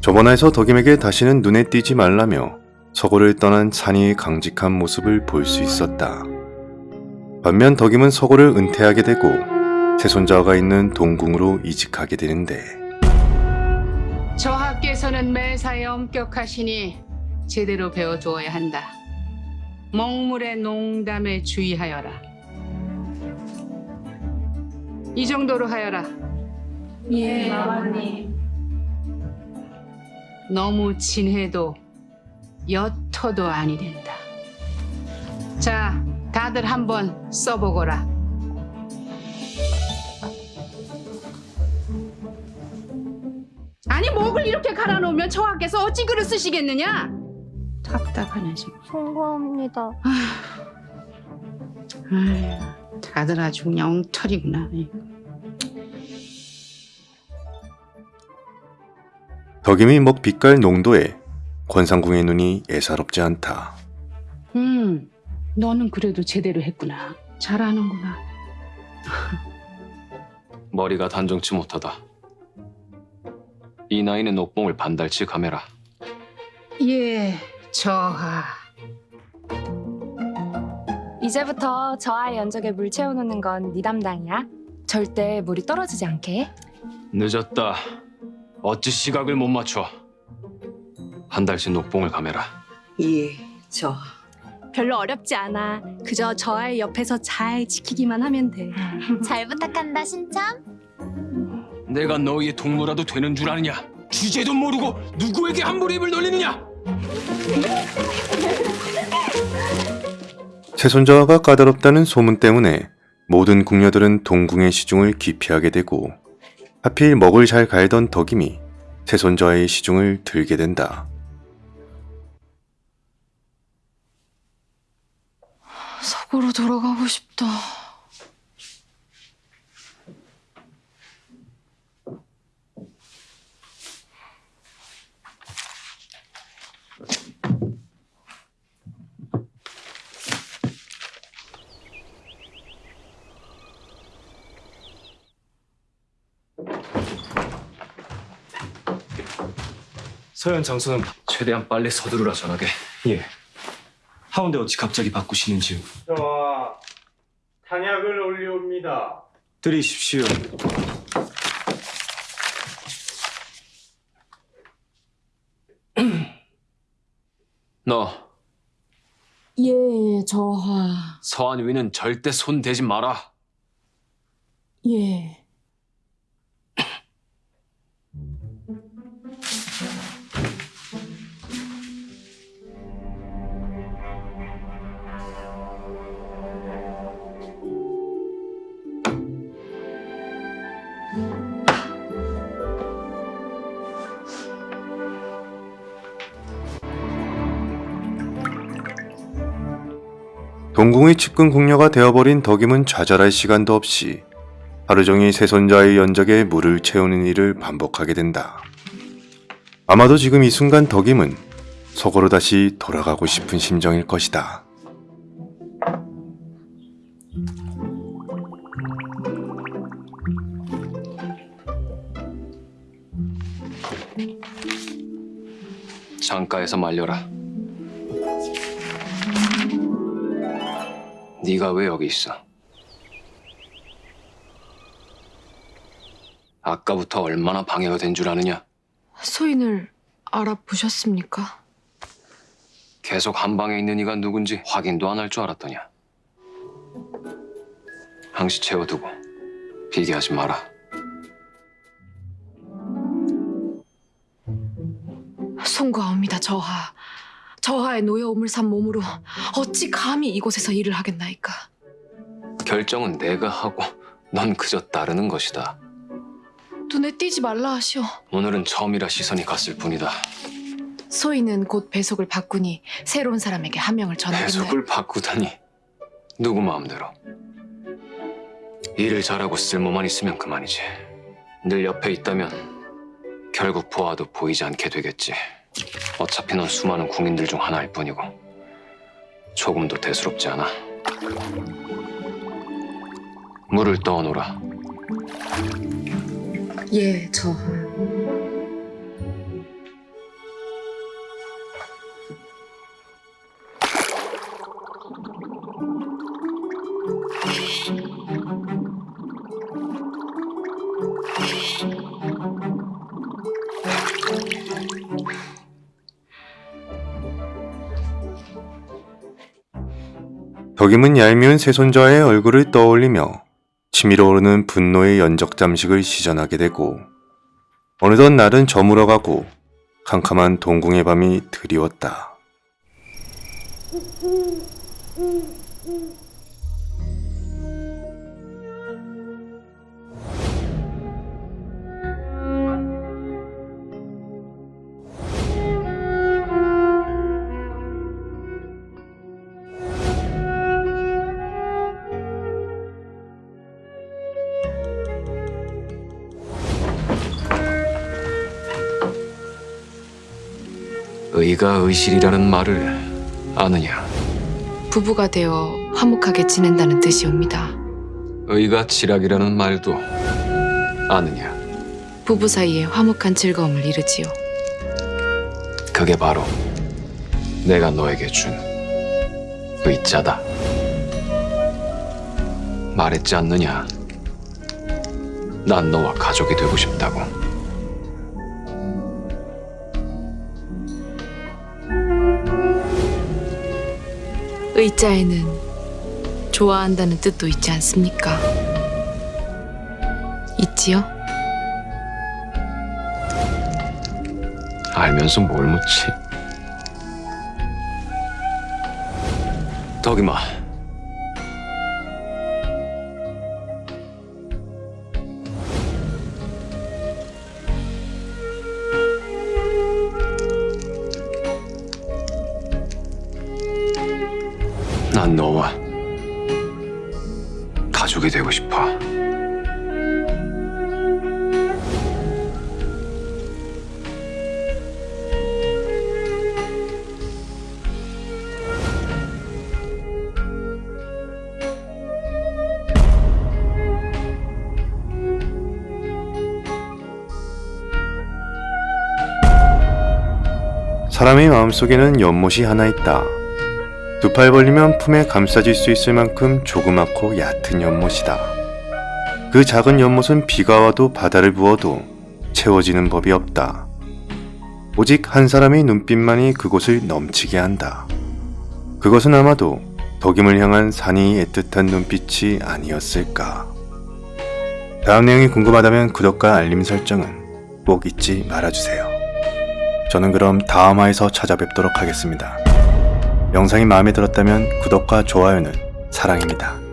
저번화에서 덕임에게 다시는 눈에 띄지 말라며 서고를 떠난 찬이의 강직한 모습을 볼 수 있었다. 반면 덕임은 서고를 은퇴하게 되고 세손자가 있는 동궁으로 이직하게 되는데 저 학교에서는 매사에 엄격하시니 제대로 배워주어야 한다. 먹물의 농담에 주의하여라. 이 정도로 하여라. 예, 아버님. 너무 진해도 옅어도 아니 된다. 자, 다들 한번 써보거라. 아니 목을 이렇게 갈아놓으면 저 학교에서 어찌 글을 쓰시겠느냐? 답답하네 지금. 송구합니다. 아휴, 다들 아주 그냥 엉터리구나. 덕임이 먹 빛깔 농도에 권상궁의 눈이 예사롭지 않다. 음, 너는 그래도 제대로 했구나. 잘하는구나. 머리가 단정치 못하다. 이 나이는 옥봉을 반달치 감해라. 예, 저하. 이제부터 저 아이 연적에 물 채워놓는 건 네 담당이야. 절대 물이 떨어지지 않게. 늦었다. 어찌 시각을 못 맞춰. 한 달씩 녹봉을 감해라. 예, 저 별로 어렵지 않아. 그저 저 아이 옆에서 잘 지키기만 하면 돼. 잘 부탁한다 신참. 내가 너희의 동무라도 되는 줄 아느냐? 주제도 모르고 누구에게 함부로 입을 놀리느냐? 세손자가 까다롭다는 소문 때문에 모든 궁녀들은 동궁의 시중을 기피하게 되고 하필 먹을 잘 갈던 덕임이 세손자의 시중을 들게 된다. 서구로 돌아가고 싶다. 서현 장소는 최대한 빨리 서두르라 전하게. 예. 하운데 어찌 갑자기 바꾸시는지요? 저와 탄약을 올려옵니다. 드리십시오. 너 예, 저하. 서한 위는 절대 손 대지 마라. 예. 동궁의 측근 궁녀가 되어버린 덕임은 좌절할 시간도 없이 하루 종일 세손자의 연적에 물을 채우는 일을 반복하게 된다. 아마도 지금 이 순간 덕임은 속으로 다시 돌아가고 싶은 심정일 것이다. 창가에서 말려라. 네가 왜 여기 있어? 아까부터 얼마나 방해가 된 줄 아느냐? 소인을 알아보셨습니까? 계속 한 방에 있는 이가 누군지 확인도 안 할 줄 알았더냐? 항시 채워두고 비교하지 마라. 송구하옵니다, 저하. 저하의 노여움을 산 몸으로 어찌 감히 이곳에서 일을 하겠나이까. 결정은 내가 하고 넌 그저 따르는 것이다. 눈에 띄지 말라 하시오. 오늘은 처음이라 시선이 갔을 뿐이다. 소인은 곧 배속을 바꾸니 새로운 사람에게 한 명을 전하겠네. 배속을 바꾸다니 누구 마음대로 일을 잘하고 쓸모만 있으면 그만이지 늘 옆에 있다면 결국 보아도 보이지 않게 되겠지 어차피 넌 수많은 궁인들 중 하나일 뿐이고 조금도 대수롭지 않아. 물을 떠오너라. 예, 저... 덕임은 얄미운 세손자의 얼굴을 떠올리며 치밀어 오르는 분노의 연적 잠식을 시전하게 되고 어느덧 날은 저물어가고 캄캄한 동궁의 밤이 드리웠다. 의가 의실이라는 말을 아느냐? 부부가 되어 화목하게 지낸다는 뜻이옵니다. 의가 지락이라는 말도 아느냐? 부부 사이에 화목한 즐거움을 이루지요. 그게 바로 내가 너에게 준 의자다. 말했지 않느냐? 난 너와 가족이 되고 싶다고. 의자에는 좋아한다는 뜻도 있지 않습니까? 있지요? 알면서 뭘 묻지? 덕이마. 난 너와 가족이 되고 싶어. 사람의 마음속에는 연못이 하나 있다. 두 팔 벌리면 품에 감싸질 수 있을 만큼 조그맣고 얕은 연못이다. 그 작은 연못은 비가 와도 바다를 부어도 채워지는 법이 없다. 오직 한 사람의 눈빛만이 그곳을 넘치게 한다. 그것은 아마도 덕임을 향한 산이 애틋한 눈빛이 아니었을까. 다음 내용이 궁금하다면 구독과 알림 설정은 꼭 잊지 말아주세요. 저는 그럼 다음화에서 찾아뵙도록 하겠습니다. 영상이 마음에 들었다면 구독과 좋아요는 사랑입니다.